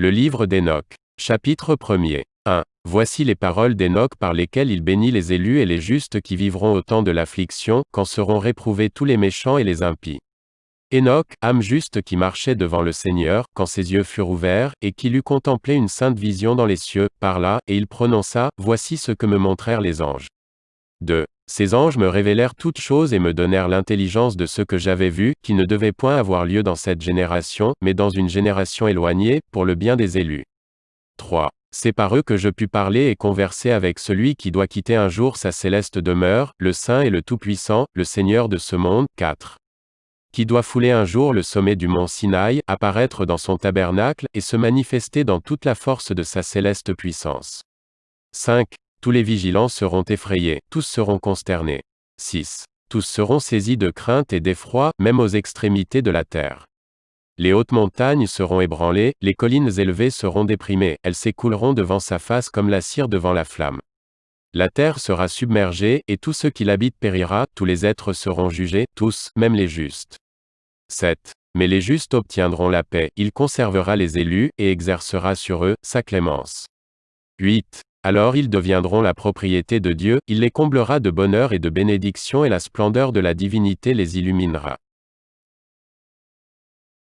Le livre d'Enoch. Chapitre 1er. 1. Voici les paroles d'Enoch par lesquelles il bénit les élus et les justes qui vivront au temps de l'affliction, quand seront réprouvés tous les méchants et les impies. Enoch, âme juste qui marchait devant le Seigneur, quand ses yeux furent ouverts, et qu'il eut contemplé une sainte vision dans les cieux, parla, et il prononça, Voici ce que me montrèrent les anges. 2. Ces anges me révélèrent toutes choses et me donnèrent l'intelligence de ce que j'avais vu, qui ne devait point avoir lieu dans cette génération, mais dans une génération éloignée, pour le bien des élus. 3. C'est par eux que je pus parler et converser avec celui qui doit quitter un jour sa céleste demeure, le Saint et le Tout-Puissant, le Seigneur de ce monde. 4 qui doit fouler un jour le sommet du mont Sinaï, apparaître dans son tabernacle, et se manifester dans toute la force de sa céleste puissance. 5. Tous les vigilants seront effrayés, tous seront consternés. 6. Tous seront saisis de crainte et d'effroi, même aux extrémités de la terre. Les hautes montagnes seront ébranlées, les collines élevées seront déprimées, elles s'écouleront devant sa face comme la cire devant la flamme. La terre sera submergée, et tout ce qui l'habite périra, tous les êtres seront jugés, tous, même les justes. 7. Mais les justes obtiendront la paix, il conservera les élus, et exercera sur eux, sa clémence. 8. Alors ils deviendront la propriété de Dieu, il les comblera de bonheur et de bénédiction et la splendeur de la divinité les illuminera.